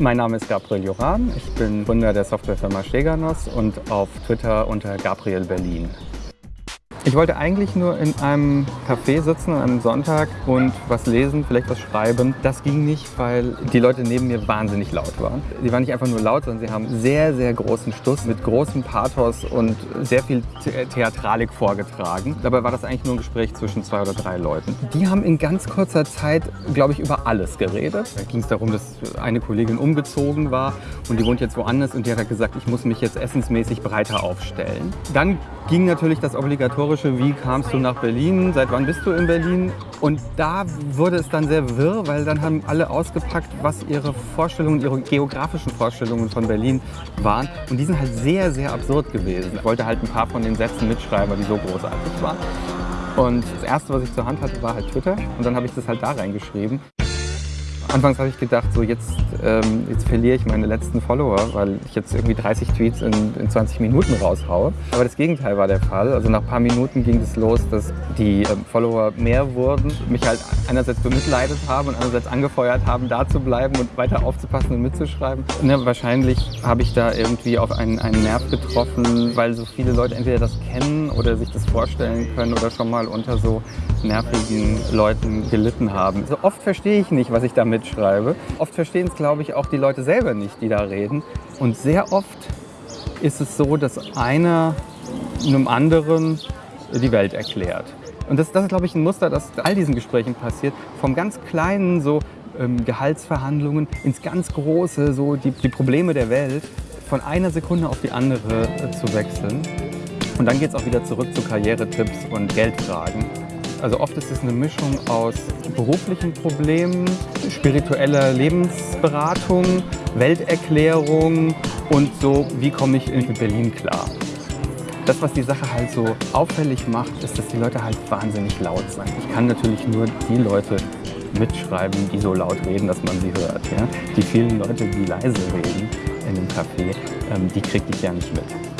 Mein Name ist Gabriel Joran. Ich bin Gründer der Softwarefirma Steganos und auf Twitter unter Gabriel Berlin. Ich wollte eigentlich nur in einem Café sitzen an einem Sonntag und was lesen, vielleicht was schreiben. Das ging nicht, weil die Leute neben mir wahnsinnig laut waren. Die waren nicht einfach nur laut, sondern sie haben sehr, sehr großen Stuss mit großem Pathos und sehr viel Theatralik vorgetragen. Dabei war das eigentlich nur ein Gespräch zwischen zwei oder drei Leuten. Die haben in ganz kurzer Zeit, glaube ich, über alles geredet. Da ging es darum, dass eine Kollegin umgezogen war und die wohnt jetzt woanders und die hat gesagt, ich muss mich jetzt essensmäßig breiter aufstellen. Dann ging natürlich das obligatorische wie kamst du nach Berlin, seit wann bist du in Berlin? Und da wurde es dann sehr wirr, weil dann haben alle ausgepackt, was ihre Vorstellungen, ihre geografischen Vorstellungen von Berlin waren. Und die sind halt sehr, sehr absurd gewesen. Ich wollte halt ein paar von den Sätzen mitschreiben, die so großartig waren. Und das Erste, was ich zur Hand hatte, war halt Twitter. Und dann habe ich das halt da reingeschrieben. Anfangs habe ich gedacht, so jetzt, ähm, jetzt verliere ich meine letzten Follower, weil ich jetzt irgendwie 30 Tweets in, in 20 Minuten raushaue. Aber das Gegenteil war der Fall. Also nach ein paar Minuten ging es los, dass die ähm, Follower mehr wurden, mich halt einerseits bemitleidet haben und andererseits angefeuert haben, da zu bleiben und weiter aufzupassen und mitzuschreiben. Ne, wahrscheinlich habe ich da irgendwie auf einen, einen Nerv getroffen, weil so viele Leute entweder das kennen oder sich das vorstellen können oder schon mal unter so nervigen Leuten gelitten haben. So oft verstehe ich nicht, was ich damit mitschreibe. Oft verstehen es, glaube ich, auch die Leute selber nicht, die da reden. Und sehr oft ist es so, dass einer einem anderen die Welt erklärt. Und das, das ist, glaube ich, ein Muster, das all diesen Gesprächen passiert. Vom ganz Kleinen, so ähm, Gehaltsverhandlungen, ins ganz Große, so die, die Probleme der Welt, von einer Sekunde auf die andere äh, zu wechseln. Und dann geht es auch wieder zurück zu Karrieretipps und Geldfragen. Also oft ist es eine Mischung aus beruflichen Problemen, spiritueller Lebensberatung, Welterklärung und so, wie komme ich in Berlin klar. Das, was die Sache halt so auffällig macht, ist, dass die Leute halt wahnsinnig laut sind. Ich kann natürlich nur die Leute mitschreiben, die so laut reden, dass man sie hört. Ja? Die vielen Leute, die leise reden in einem Café, ähm, die kriege ich ja nicht mit.